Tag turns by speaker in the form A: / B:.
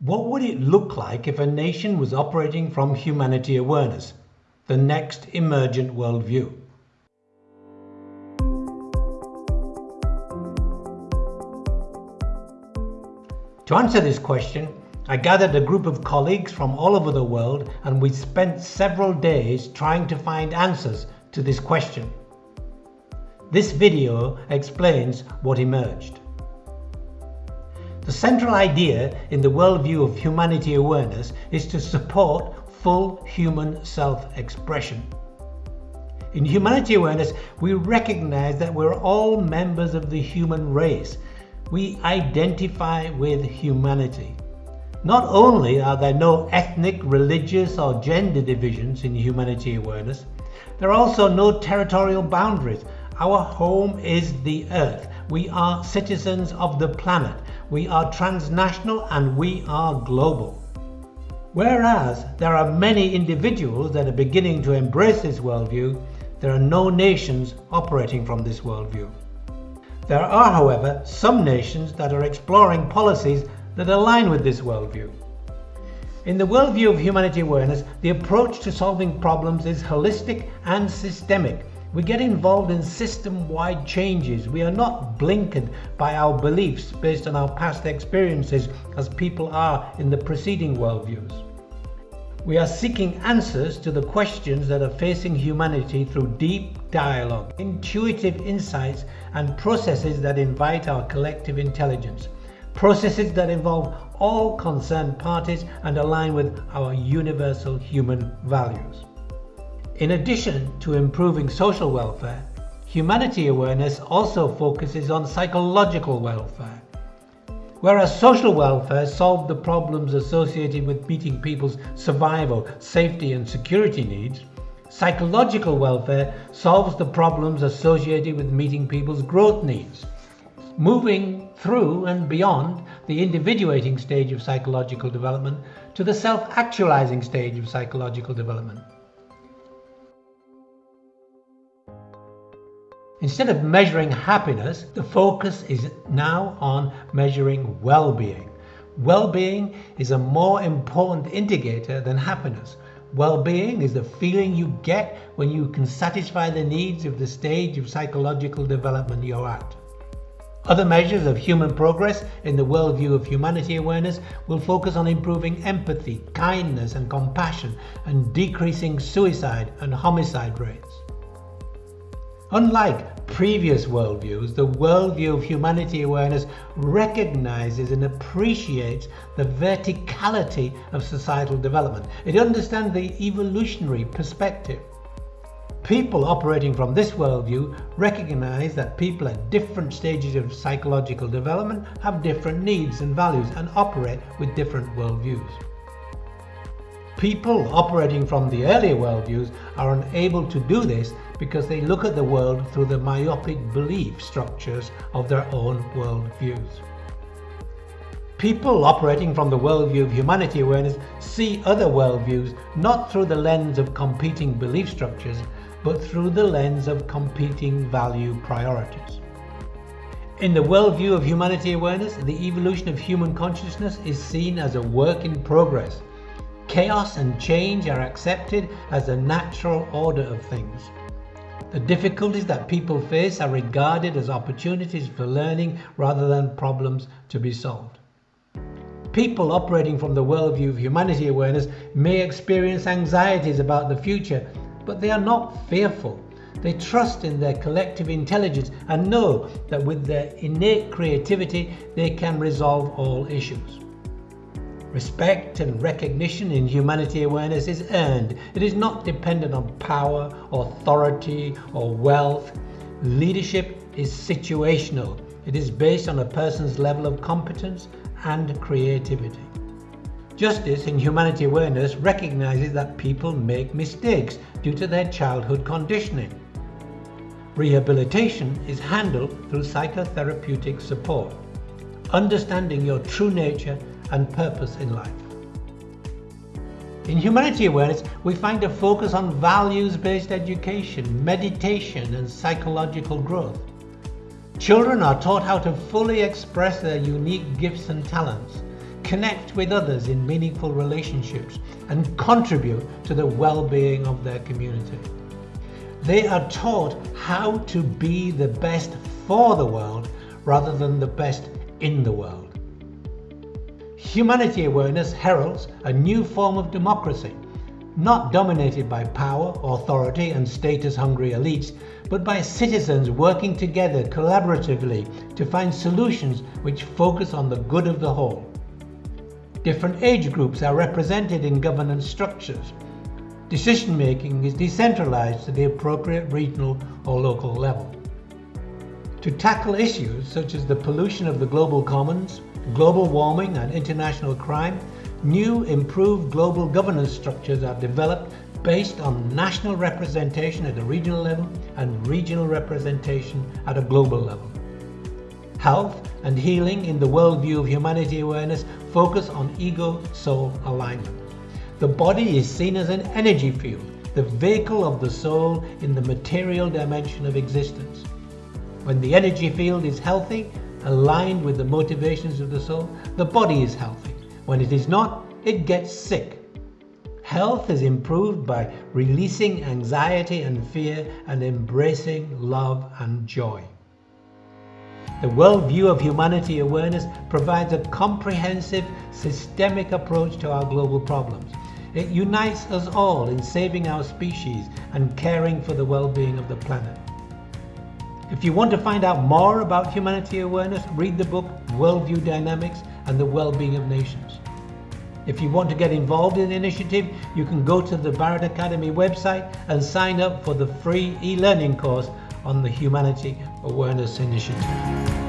A: What would it look like if a nation was operating from humanity awareness, the next emergent worldview? To answer this question, I gathered a group of colleagues from all over the world and we spent several days trying to find answers to this question. This video explains what emerged. The central idea in the worldview of humanity awareness is to support full human self-expression. In humanity awareness, we recognize that we're all members of the human race. We identify with humanity. Not only are there no ethnic, religious or gender divisions in humanity awareness, there are also no territorial boundaries. Our home is the earth. We are citizens of the planet. We are transnational and we are global. Whereas there are many individuals that are beginning to embrace this worldview, there are no nations operating from this worldview. There are, however, some nations that are exploring policies that align with this worldview. In the worldview of humanity awareness, the approach to solving problems is holistic and systemic we get involved in system-wide changes. We are not blinkered by our beliefs based on our past experiences as people are in the preceding worldviews. We are seeking answers to the questions that are facing humanity through deep dialogue, intuitive insights and processes that invite our collective intelligence. Processes that involve all concerned parties and align with our universal human values. In addition to improving social welfare, humanity awareness also focuses on psychological welfare. Whereas social welfare solved the problems associated with meeting people's survival, safety and security needs, psychological welfare solves the problems associated with meeting people's growth needs. Moving through and beyond the individuating stage of psychological development to the self-actualizing stage of psychological development. Instead of measuring happiness, the focus is now on measuring well-being. Well-being is a more important indicator than happiness. Well-being is the feeling you get when you can satisfy the needs of the stage of psychological development you're at. Other measures of human progress in the worldview of humanity awareness will focus on improving empathy, kindness and compassion and decreasing suicide and homicide rates. Unlike previous worldviews, the worldview of humanity awareness recognizes and appreciates the verticality of societal development. It understands the evolutionary perspective. People operating from this worldview recognize that people at different stages of psychological development have different needs and values and operate with different worldviews. People operating from the earlier worldviews are unable to do this because they look at the world through the myopic belief structures of their own worldviews. People operating from the worldview of humanity awareness see other worldviews not through the lens of competing belief structures, but through the lens of competing value priorities. In the worldview of humanity awareness, the evolution of human consciousness is seen as a work in progress Chaos and change are accepted as the natural order of things. The difficulties that people face are regarded as opportunities for learning rather than problems to be solved. People operating from the worldview of humanity awareness may experience anxieties about the future, but they are not fearful. They trust in their collective intelligence and know that with their innate creativity they can resolve all issues. Respect and recognition in humanity awareness is earned. It is not dependent on power, authority, or wealth. Leadership is situational. It is based on a person's level of competence and creativity. Justice in humanity awareness recognizes that people make mistakes due to their childhood conditioning. Rehabilitation is handled through psychotherapeutic support. Understanding your true nature and purpose in life. In humanity awareness, we find a focus on values-based education, meditation and psychological growth. Children are taught how to fully express their unique gifts and talents. connect with others in meaningful relationships and contribute to the well-being of their community. They are taught how to be the best for the world rather than the best in the world. Humanity awareness heralds a new form of democracy, not dominated by power, authority and status-hungry elites, but by citizens working together collaboratively to find solutions which focus on the good of the whole. Different age groups are represented in governance structures. Decision making is decentralized to the appropriate regional or local level. To tackle issues such as the pollution of the global commons, global warming and international crime, new improved global governance structures are developed based on national representation at the regional level and regional representation at a global level. Health and healing in the worldview of humanity awareness focus on ego-soul alignment. The body is seen as an energy field, the vehicle of the soul in the material dimension of existence. When the energy field is healthy, aligned with the motivations of the soul, the body is healthy. When it is not, it gets sick Health is improved by releasing anxiety and fear and embracing love and joy. The worldview of humanity awareness provides a comprehensive, systemic approach to our global problems. It unites us all in saving our species and caring for the well-being of the planet. If you want to find out more about humanity awareness, read the book Worldview Dynamics and the Well-Being of Nations. If you want to get involved in the initiative, you can go to the Barrett Academy website and sign up for the free e-learning course on the Humanity Awareness Initiative.